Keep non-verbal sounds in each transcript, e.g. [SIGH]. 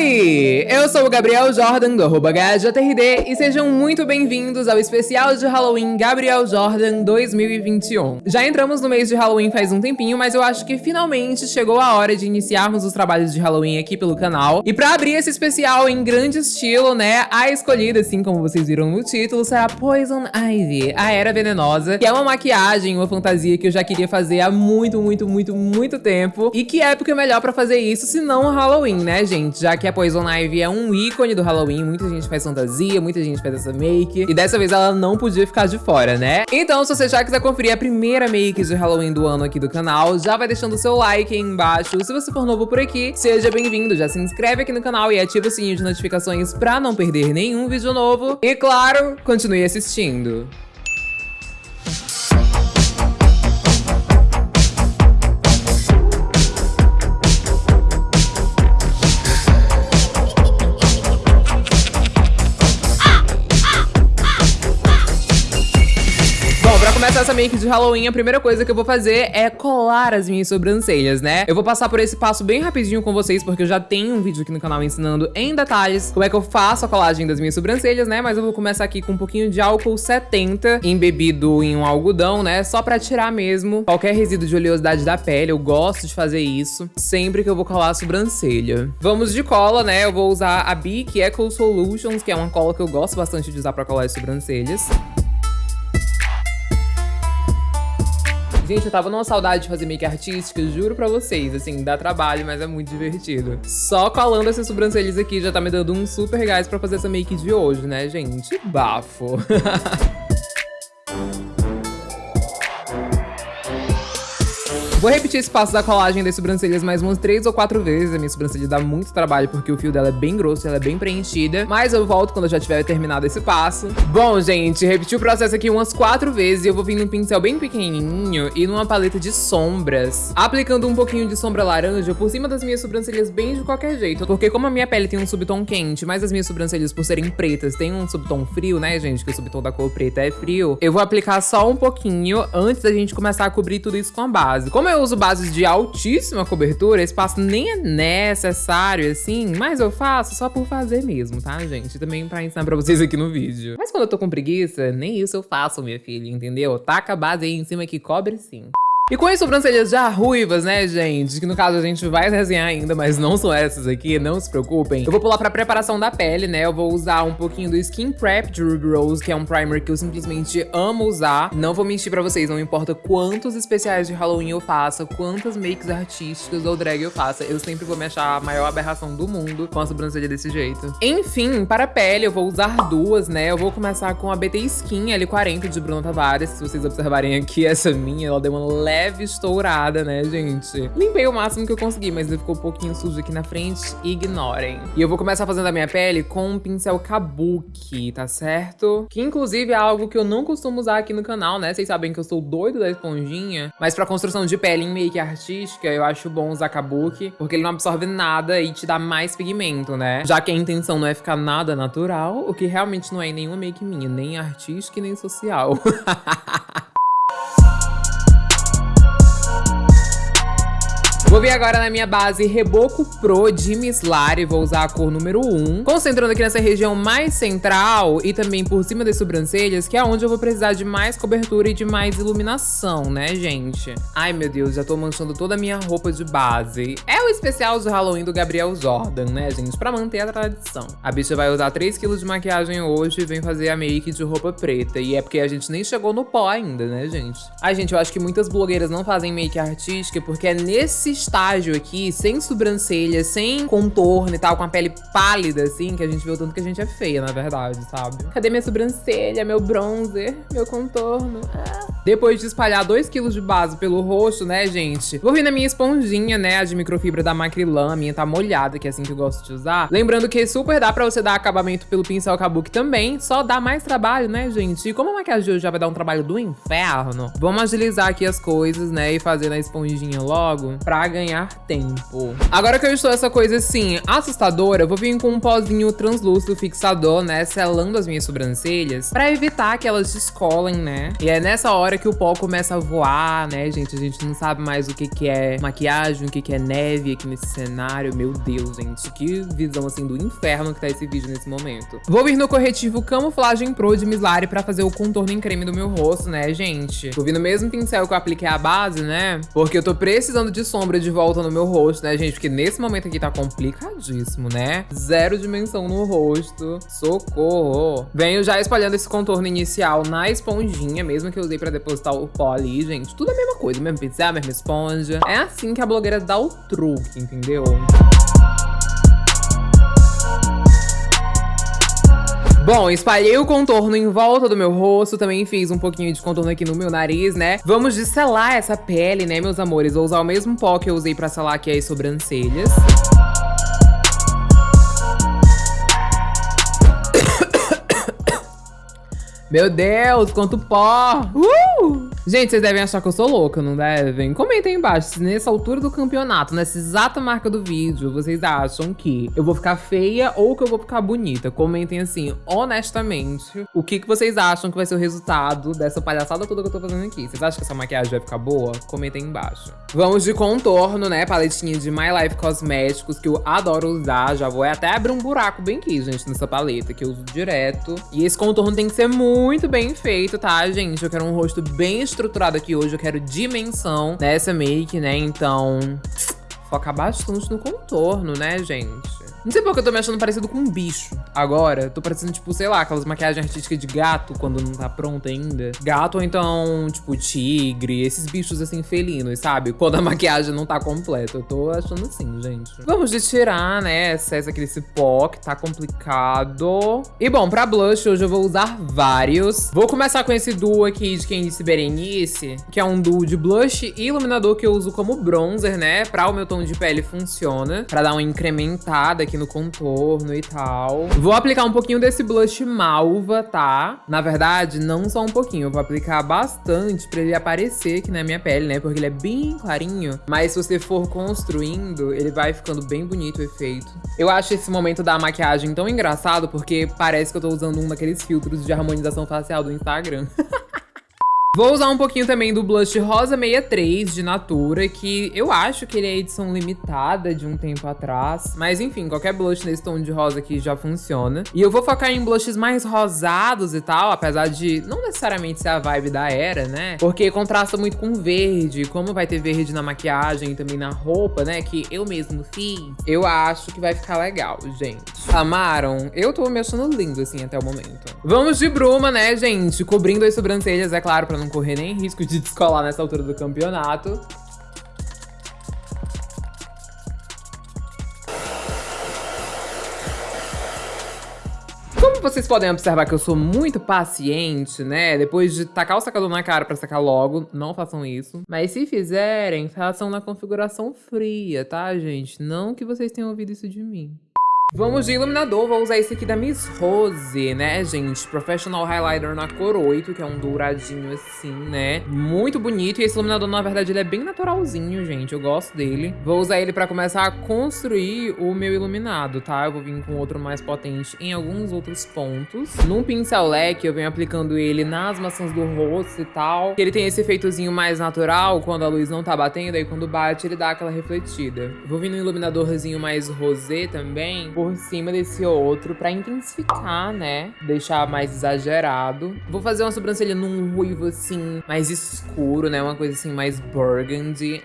aí? Eu sou o Gabriel Jordan do arroba e sejam muito bem-vindos ao especial de Halloween Gabriel Jordan 2021. Já entramos no mês de Halloween faz um tempinho, mas eu acho que finalmente chegou a hora de iniciarmos os trabalhos de Halloween aqui pelo canal. E pra abrir esse especial em grande estilo, né, a escolhida, assim como vocês viram no título, será Poison Ivy, a Era Venenosa, que é uma maquiagem, uma fantasia que eu já queria fazer há muito, muito, muito, muito tempo. E que época melhor pra fazer isso se não Halloween, né, gente? Já que a Poison Ivy é um ícone do Halloween, muita gente faz fantasia, muita gente faz essa make. E dessa vez ela não podia ficar de fora, né? Então, se você já quiser conferir a primeira make de Halloween do ano aqui do canal, já vai deixando o seu like aí embaixo. Se você for novo por aqui, seja bem-vindo. Já se inscreve aqui no canal e ativa o sininho de notificações pra não perder nenhum vídeo novo. E claro, continue assistindo. Começar essa make de Halloween, a primeira coisa que eu vou fazer é colar as minhas sobrancelhas, né? Eu vou passar por esse passo bem rapidinho com vocês, porque eu já tenho um vídeo aqui no canal ensinando em detalhes como é que eu faço a colagem das minhas sobrancelhas, né? Mas eu vou começar aqui com um pouquinho de álcool 70 embebido em um algodão, né? Só pra tirar mesmo qualquer resíduo de oleosidade da pele. Eu gosto de fazer isso sempre que eu vou colar a sobrancelha. Vamos de cola, né? Eu vou usar a Bic Eco Solutions, que é uma cola que eu gosto bastante de usar pra colar as sobrancelhas. Gente, eu tava numa saudade de fazer make artística, juro pra vocês, assim, dá trabalho, mas é muito divertido. Só colando essas sobrancelhas aqui já tá me dando um super gás pra fazer essa make de hoje, né, gente? Bafo! [LAUGHS] Vou repetir esse passo da colagem das sobrancelhas mais umas três ou quatro vezes. A minha sobrancelha dá muito trabalho porque o fio dela é bem grosso, ela é bem preenchida. Mas eu volto quando eu já tiver terminado esse passo. Bom, gente, repeti o processo aqui umas quatro vezes. E eu vou vir num pincel bem pequenininho e numa paleta de sombras. Aplicando um pouquinho de sombra laranja por cima das minhas sobrancelhas bem de qualquer jeito. Porque como a minha pele tem um subtom quente, mas as minhas sobrancelhas por serem pretas têm um subtom frio, né, gente? Que o subtom da cor preta é frio. Eu vou aplicar só um pouquinho antes da gente começar a cobrir tudo isso com a base. Como eu uso bases de altíssima cobertura, esse passo nem é necessário, assim, mas eu faço só por fazer mesmo, tá, gente? Também pra ensinar pra vocês aqui no vídeo. Mas quando eu tô com preguiça, nem isso eu faço, minha filha, entendeu? Taca a base aí em cima que cobre sim. E com as sobrancelhas já ruivas, né, gente? Que no caso a gente vai desenhar ainda, mas não são essas aqui, não se preocupem. Eu vou pular pra preparação da pele, né? Eu vou usar um pouquinho do Skin Prep de Ruby Rose, que é um primer que eu simplesmente amo usar. Não vou mentir pra vocês, não importa quantos especiais de Halloween eu faça, quantas makes artísticas ou drag eu faça, eu sempre vou me achar a maior aberração do mundo com a sobrancelha desse jeito. Enfim, para a pele eu vou usar duas, né? Eu vou começar com a BT Skin L40 de Bruno Tavares. Se vocês observarem aqui, essa minha, ela deu uma leve leve estourada, né, gente? Limpei o máximo que eu consegui, mas ele ficou um pouquinho sujo aqui na frente. Ignorem. E eu vou começar fazendo a minha pele com um pincel Kabuki, tá certo? Que inclusive é algo que eu não costumo usar aqui no canal, né? Vocês sabem que eu sou doido da esponjinha. Mas pra construção de pele em make artística, eu acho bom usar Kabuki. Porque ele não absorve nada e te dá mais pigmento, né? Já que a intenção não é ficar nada natural, o que realmente não é em nenhuma make minha, nem artística e nem social. [LAUGHS] Vou vir agora na minha base Reboco Pro de Mislari, vou usar a cor número 1. Concentrando aqui nessa região mais central e também por cima das sobrancelhas, que é onde eu vou precisar de mais cobertura e de mais iluminação, né, gente? Ai, meu Deus, já tô manchando toda a minha roupa de base. É o especial de Halloween do Gabriel Jordan, né, gente? Pra manter a tradição. A bicha vai usar 3kg de maquiagem hoje e vem fazer a make de roupa preta. E é porque a gente nem chegou no pó ainda, né, gente? Ai, gente, eu acho que muitas blogueiras não fazem make artística porque é nesse estágio aqui, sem sobrancelha, sem contorno e tal, com a pele pálida, assim, que a gente vê o tanto que a gente é feia, na verdade, sabe? Cadê minha sobrancelha, meu bronzer, meu contorno? Ah. Depois de espalhar 2kg de base pelo rosto, né, gente? Vou vir na minha esponjinha, né, a de microfibra da Macrylan, minha tá molhada, que é assim que eu gosto de usar. Lembrando que super dá pra você dar acabamento pelo pincel Kabuki também, só dá mais trabalho, né, gente? E como a maquiagem hoje já vai dar um trabalho do inferno, vamos agilizar aqui as coisas, né, e fazer na esponjinha logo pra ganhar tempo. Agora que eu estou essa coisa assim, assustadora, eu vou vir com um pozinho translúcido fixador, né, selando as minhas sobrancelhas, pra evitar que elas descolem, né? E é nessa hora que o pó começa a voar, né, gente? A gente não sabe mais o que que é maquiagem, o que que é neve aqui nesse cenário. Meu Deus, gente, que visão, assim, do inferno que tá esse vídeo nesse momento. Vou vir no corretivo Camuflagem Pro de Mislari pra fazer o contorno em creme do meu rosto, né, gente? Vou vir no mesmo pincel que eu apliquei a base, né? Porque eu tô precisando de sombra de volta no meu rosto, né, gente? Porque nesse momento aqui tá complicadíssimo, né? Zero dimensão no rosto. Socorro. Venho já espalhando esse contorno inicial na esponjinha, mesmo que eu usei pra depositar o pó ali, gente. Tudo a mesma coisa, mesmo pincel, mesma esponja. É assim que a blogueira dá o truque, entendeu? Bom, espalhei o contorno em volta do meu rosto, também fiz um pouquinho de contorno aqui no meu nariz, né? Vamos de selar essa pele, né, meus amores? Vou usar o mesmo pó que eu usei pra selar aqui as sobrancelhas. [COUGHS] Meu Deus, quanto pó! Uh! Gente, vocês devem achar que eu sou louca, não devem? Comentem aí embaixo se nessa altura do campeonato, nessa exata marca do vídeo, vocês acham que eu vou ficar feia ou que eu vou ficar bonita. Comentem assim, honestamente, o que, que vocês acham que vai ser o resultado dessa palhaçada toda que eu tô fazendo aqui. Vocês acham que essa maquiagem vai ficar boa? Comentem aí embaixo. Vamos de contorno, né? Paletinha de My Life Cosméticos, que eu adoro usar. Já vou até abrir um buraco bem aqui, gente, nessa paleta, que eu uso direto. E esse contorno tem que ser muito bem feito, tá, gente? Eu quero um rosto bem estruturado aqui hoje, eu quero dimensão nessa make, né? Então, focar bastante no contorno, né, gente? Não sei porque eu tô me achando parecido com um bicho agora. Tô parecendo, tipo, sei lá, aquelas maquiagens artísticas de gato quando não tá pronta ainda. Gato ou então, tipo, tigre, esses bichos assim felinos, sabe? Quando a maquiagem não tá completa. Eu tô achando assim, gente. Vamos de tirar, né, excesso aqui desse pó que tá complicado. E bom, pra blush hoje eu vou usar vários. Vou começar com esse duo aqui de quem disse Berenice, que é um duo de blush e iluminador que eu uso como bronzer, né? Pra o meu tom de pele funciona, pra dar uma incrementada aqui no contorno e tal. Vou aplicar um pouquinho desse blush malva, tá? Na verdade, não só um pouquinho, eu vou aplicar bastante pra ele aparecer aqui na minha pele, né? Porque ele é bem clarinho, mas se você for construindo, ele vai ficando bem bonito o efeito. Eu acho esse momento da maquiagem tão engraçado porque parece que eu tô usando um daqueles filtros de harmonização facial do Instagram. [LAUGHS] Vou usar um pouquinho também do blush Rosa 63 de Natura, que eu acho que ele é edição limitada de um tempo atrás. Mas enfim, qualquer blush nesse tom de rosa aqui já funciona. E eu vou focar em blushes mais rosados e tal, apesar de não necessariamente ser a vibe da era, né? Porque contrasta muito com verde, como vai ter verde na maquiagem e também na roupa, né? Que eu mesmo fiz. Eu acho que vai ficar legal, gente. Amaram? Eu tô me achando lindo, assim, até o momento. Vamos de bruma, né, gente? Cobrindo as sobrancelhas, é claro, pra não correr nem risco de descolar nessa altura do campeonato. Como vocês podem observar que eu sou muito paciente, né? Depois de tacar o secador na cara pra secar logo, não façam isso. Mas se fizerem, façam na configuração fria, tá, gente? Não que vocês tenham ouvido isso de mim. Vamos de iluminador, vou usar esse aqui da Miss Rose, né, gente? Professional Highlighter na cor 8, que é um douradinho assim, né? Muito bonito. E esse iluminador, na verdade, ele é bem naturalzinho, gente. Eu gosto dele. Vou usar ele pra começar a construir o meu iluminado, tá? Eu vou vir com outro mais potente em alguns outros pontos. Num pincel leque, eu venho aplicando ele nas maçãs do rosto e tal. Ele tem esse efeitozinho mais natural, quando a luz não tá batendo, aí quando bate, ele dá aquela refletida. Vou vir no iluminadorzinho mais rosé também, por cima desse outro pra intensificar, né? Deixar mais exagerado. Vou fazer uma sobrancelha num ruivo, assim, mais escuro, né? Uma coisa assim, mais burgundy.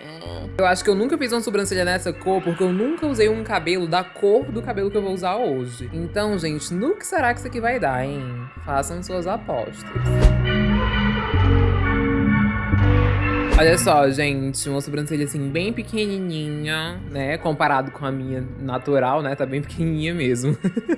Eu acho que eu nunca fiz uma sobrancelha nessa cor porque eu nunca usei um cabelo da cor do cabelo que eu vou usar hoje. Então, gente, no que será que isso aqui vai dar, hein? Façam suas apostas. Olha só, gente, uma sobrancelha assim bem pequenininha, né? Comparado com a minha natural, né? Tá bem [LAUGHS] pequenininha mesmo.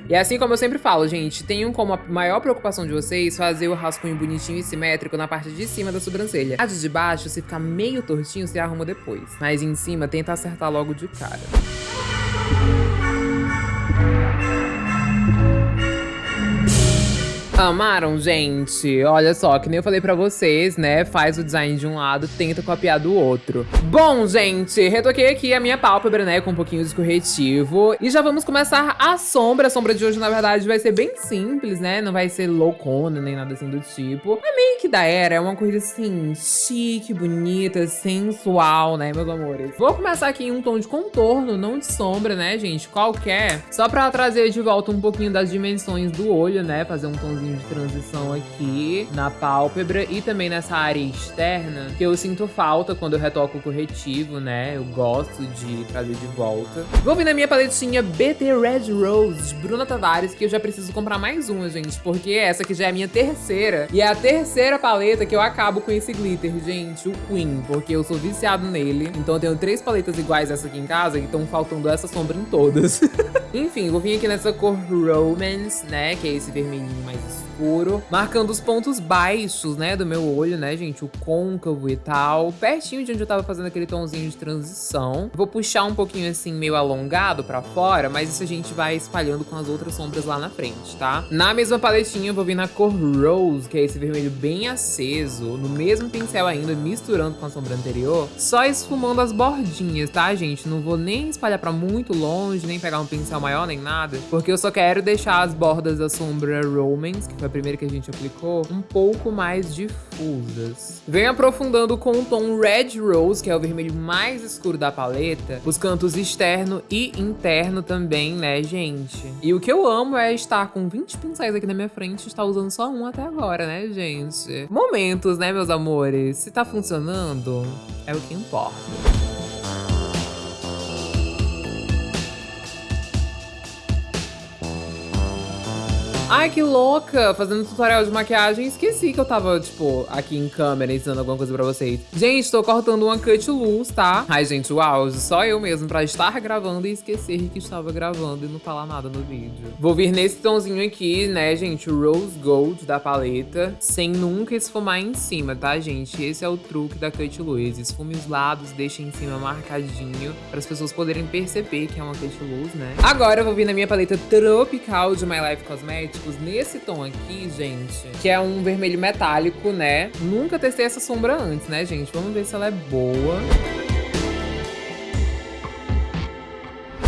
e assim como eu sempre falo, gente, tenham como a maior preocupação de vocês fazer o rascunho bonitinho e simétrico na parte de cima da sobrancelha. A de baixo, se ficar meio tortinho, você arruma depois. Mas em cima, tenta acertar logo de cara. Amaram, gente? Olha só, que nem eu falei pra vocês, né? Faz o design de um lado, tenta copiar do outro. Bom, gente, retoquei aqui a minha pálpebra, né? Com um pouquinho de corretivo. E já vamos começar a sombra. A sombra de hoje, na verdade, vai ser bem simples, né? Não vai ser loucona, nem nada assim do tipo. É meio que da era, é uma coisa assim, chique, bonita, sensual, né, meus amores? Vou começar aqui em um tom de contorno, não de sombra, né, gente? Qualquer. Só pra trazer de volta um pouquinho das dimensões do olho, né? Fazer um tomzinho de transição aqui na pálpebra e também nessa área externa, que eu sinto falta quando eu retoco o corretivo, né? Eu gosto de trazer de volta. Vou vir na minha paletinha BT Red Rose Bruna Tavares, que eu já preciso comprar mais uma, gente, porque essa aqui já é a minha terceira. E é a terceira paleta que eu acabo com esse glitter, gente, o Queen, porque eu sou viciado nele. Então eu tenho três paletas iguais essa aqui em casa e estão faltando essa sombra em todas. [LAUGHS] Enfim, vou vir aqui nessa cor Romance, né, que é esse vermelhinho mais escuro, marcando os pontos baixos, né, do meu olho, né, gente, o côncavo e tal, pertinho de onde eu tava fazendo aquele tomzinho de transição. Vou puxar um pouquinho assim, meio alongado pra fora, mas isso a gente vai espalhando com as outras sombras lá na frente, tá? Na mesma paletinha, eu vou vir na cor Rose, que é esse vermelho bem aceso, no mesmo pincel ainda, misturando com a sombra anterior, só esfumando as bordinhas, tá, gente? Não vou nem espalhar pra muito longe, nem pegar um pincel maior, nem nada, porque eu só quero deixar as bordas da sombra Romance, que foi a primeira que a gente aplicou, um pouco mais difusas. Venho aprofundando com o tom Red Rose, que é o vermelho mais escuro da paleta, os cantos externo e interno também, né, gente? E o que eu amo é estar com 20 pincéis aqui na minha frente e estar usando só um até agora, né, gente? Momentos, né, meus amores? Se tá funcionando, é o que importa. Ai, que louca! Fazendo tutorial de maquiagem, esqueci que eu tava, tipo, aqui em câmera ensinando alguma coisa pra vocês. Gente, tô cortando uma cut luz, tá? Ai, gente, o auge, só eu mesmo pra estar gravando e esquecer que estava gravando e não falar nada no vídeo. Vou vir nesse tomzinho aqui, né, gente, Rose Gold da paleta, sem nunca esfumar em cima, tá, gente? Esse é o truque da cut luz. Esfume os lados, deixa em cima marcadinho, para as pessoas poderem perceber que é uma cut luz, né? Agora eu vou vir na minha paleta tropical de My Life Cosmetics, nesse tom aqui, gente, que é um vermelho metálico, né? Nunca testei essa sombra antes, né, gente? Vamos ver se ela é boa.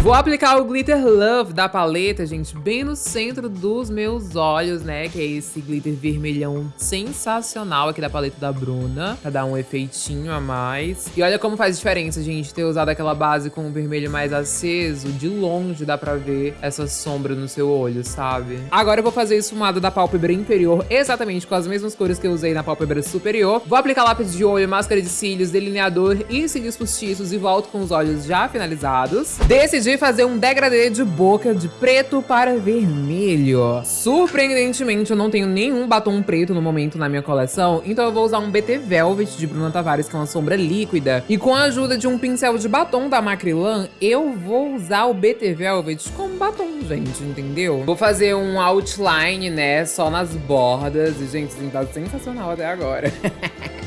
Vou aplicar o Glitter Love da paleta, gente, bem no centro dos meus olhos, né? Que é esse glitter vermelhão sensacional aqui da paleta da Bruna, pra dar um efeitinho a mais. E olha como faz diferença, gente, ter usado aquela base com o vermelho mais aceso. De longe dá pra ver essa sombra no seu olho, sabe? Agora eu vou fazer esfumado da pálpebra inferior, exatamente com as mesmas cores que eu usei na pálpebra superior. Vou aplicar lápis de olho, máscara de cílios, delineador e cílios postiços e volto com os olhos já finalizados. Decidi decidi fazer um degradê de boca de preto para vermelho. Surpreendentemente, eu não tenho nenhum batom preto no momento na minha coleção, então eu vou usar um BT Velvet de Bruna Tavares, que é uma sombra líquida. E com a ajuda de um pincel de batom da Macrylan, eu vou usar o BT Velvet como batom, gente, entendeu? Vou fazer um outline, né, só nas bordas. E, gente, isso tá sensacional até agora. [LAUGHS]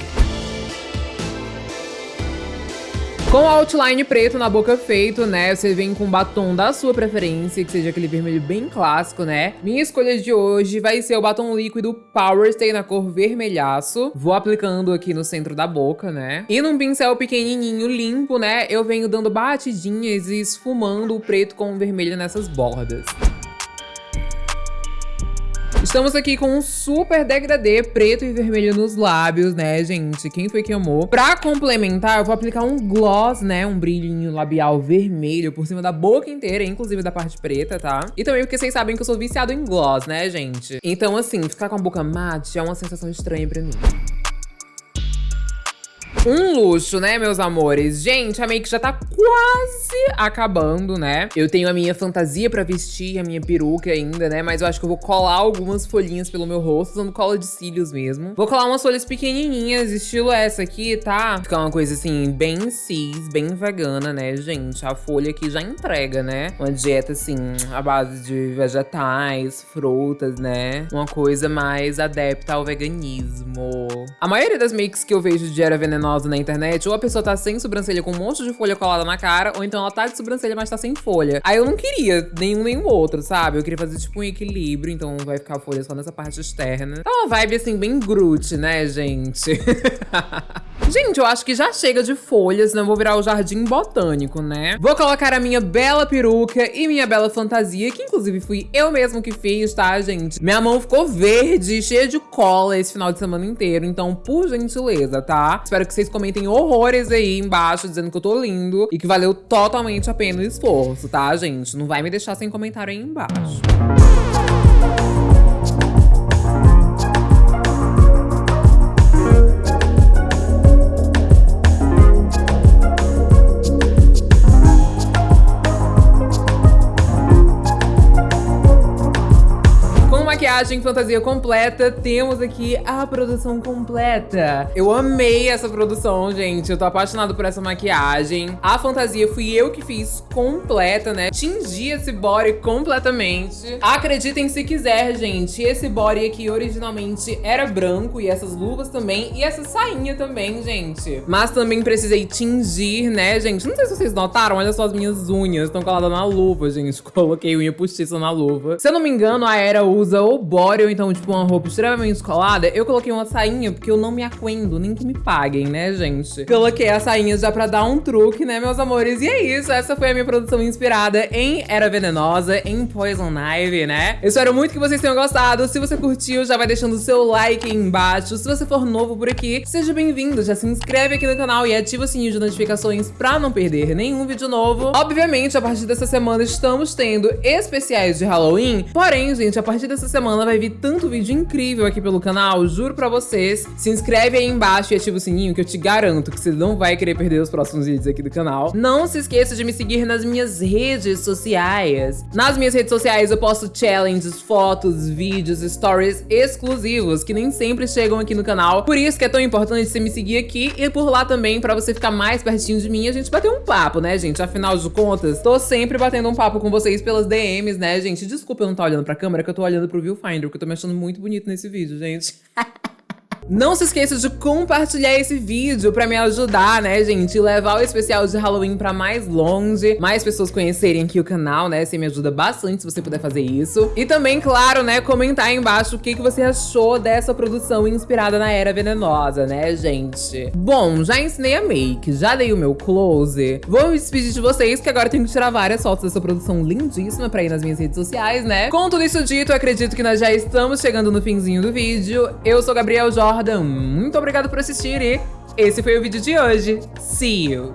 Com o outline preto na boca feito, né, você vem com batom da sua preferência, que seja aquele vermelho bem clássico, né? Minha escolha de hoje vai ser o batom líquido Power Stay na cor vermelhaço. Vou aplicando aqui no centro da boca, né? E num pincel pequenininho, limpo, né, eu venho dando batidinhas e esfumando o preto com o vermelho nessas bordas. Estamos aqui com um super degradê preto e vermelho nos lábios, né, gente? Quem foi que amou? Pra complementar, eu vou aplicar um gloss, né? Um brilhinho labial vermelho por cima da boca inteira, inclusive da parte preta, tá? E também porque vocês sabem que eu sou viciado em gloss, né, gente? Então, assim, ficar com a boca mate é uma sensação estranha pra mim. Um luxo, né, meus amores? Gente, a make já tá quase acabando, né? Eu tenho a minha fantasia pra vestir, a minha peruca ainda, né? Mas eu acho que eu vou colar algumas folhinhas pelo meu rosto, usando cola de cílios mesmo. Vou colar umas folhas pequenininhas, estilo essa aqui, tá? Ficar uma coisa assim, bem cis, bem vegana, né, gente? A folha aqui já entrega, né? Uma dieta, assim, à base de vegetais, frutas, né? Uma coisa mais adepta ao veganismo. A maioria das makes que eu vejo de Era Venenosa na internet, ou a pessoa tá sem sobrancelha com um monte de folha colada na cara, ou então ela tá de sobrancelha, mas tá sem folha. Aí eu não queria nenhum nem o outro, sabe? Eu queria fazer tipo um equilíbrio, então vai ficar folha só nessa parte externa. Tá uma vibe assim, bem Groot, né, gente? [LAUGHS] Gente, eu acho que já chega de folhas, senão eu vou virar o jardim botânico, né? Vou colocar a minha bela peruca e minha bela fantasia, que inclusive fui eu mesmo que fiz, tá, gente? Minha mão ficou verde, cheia de cola esse final de semana inteiro, então, por gentileza, tá? Espero que vocês comentem horrores aí embaixo, dizendo que eu tô lindo e que valeu totalmente a pena o esforço, tá, gente? Não vai me deixar sem comentário aí embaixo. Maquiagem fantasia completa, temos aqui a produção completa. Eu amei essa produção, gente. Eu tô apaixonado por essa maquiagem. A fantasia fui eu que fiz completa, né? Tingi esse body completamente. Acreditem se quiser, gente. Esse body aqui originalmente era branco e essas luvas também. E essa sainha também, gente. Mas também precisei tingir, né, gente? Não sei se vocês notaram, olha só as minhas unhas. Estão coladas na luva, gente. [LAUGHS] Coloquei unha postiça na luva. Se eu não me engano, a Era usa o body ou então, tipo, uma roupa extremamente descolada, eu coloquei uma sainha porque eu não me aquendo, nem que me paguem, né, gente? Coloquei a sainha já pra dar um truque, né, meus amores? E é isso, essa foi a minha produção inspirada em Era Venenosa, em Poison Ivy, né? Eu espero muito que vocês tenham gostado. Se você curtiu, já vai deixando o seu like aí embaixo. Se você for novo por aqui, seja bem-vindo. Já se inscreve aqui no canal e ativa o sininho de notificações pra não perder nenhum vídeo novo. Obviamente, a partir dessa semana estamos tendo especiais de Halloween. Porém, gente, a partir dessa semana semana vai vir tanto vídeo incrível aqui pelo canal, juro pra vocês. Se inscreve aí embaixo e ativa o sininho que eu te garanto que você não vai querer perder os próximos vídeos aqui do canal. Não se esqueça de me seguir nas minhas redes sociais. Nas minhas redes sociais eu posto challenges, fotos, vídeos, stories exclusivos que nem sempre chegam aqui no canal. Por isso que é tão importante você me seguir aqui e por lá também pra você ficar mais pertinho de mim e a gente bater um papo, né, gente? Afinal de contas, tô sempre batendo um papo com vocês pelas DMs, né, gente? Desculpa eu não estar olhando pra câmera, que eu tô olhando pro Viewfinder Finder, porque eu tô me achando muito bonito nesse vídeo, gente. [LAUGHS] Não se esqueça de compartilhar esse vídeo pra me ajudar, né, gente? E levar o especial de Halloween pra mais longe, mais pessoas conhecerem aqui o canal, né? Você me ajuda bastante se você puder fazer isso. E também, claro, né, comentar aí embaixo o que, que você achou dessa produção inspirada na Era Venenosa, né, gente? Bom, já ensinei a make, já dei o meu close. Vou me despedir de vocês, que agora tenho que tirar várias fotos dessa produção lindíssima pra ir nas minhas redes sociais, né? Com tudo isso dito, acredito que nós já estamos chegando no finzinho do vídeo. Eu sou Gabriel Jorge Jordan. Muito obrigado por assistir e esse foi o vídeo de hoje. See you!